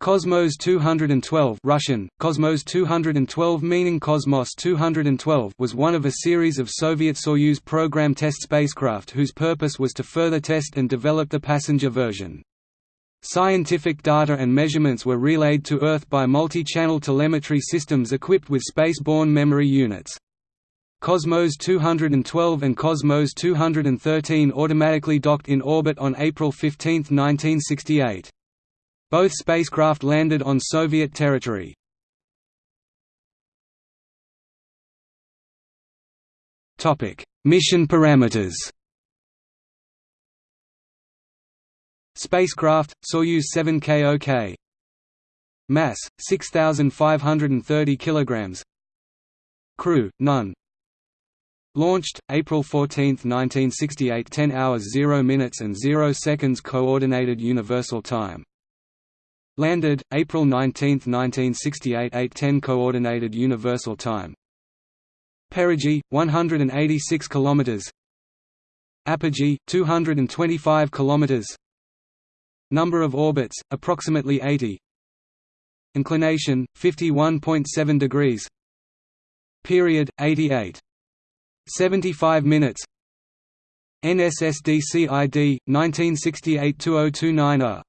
Cosmos 212 Russian, Cosmos 212 meaning Cosmos 212 was one of a series of Soviet Soyuz program test spacecraft whose purpose was to further test and develop the passenger version. Scientific data and measurements were relayed to Earth by multi-channel telemetry systems equipped with space-borne memory units. Cosmos 212 and Cosmos 213 automatically docked in orbit on April 15, 1968. Both spacecraft landed on Soviet territory. Mission parameters. Spacecraft, Soyuz 7K Mass, 6,530 kg Crew, none. Launched, April 14, 1968 10 hours 0 minutes and 0 seconds Coordinated Universal Time Landed, April 19, 1968 8:10 Coordinated Universal Time. Perigee, 186 kilometers. Apogee, 225 kilometers. Number of orbits, approximately 80. Inclination, 51.7 degrees. Period, 88. 75 minutes. NSSDCID, 1968-2029 A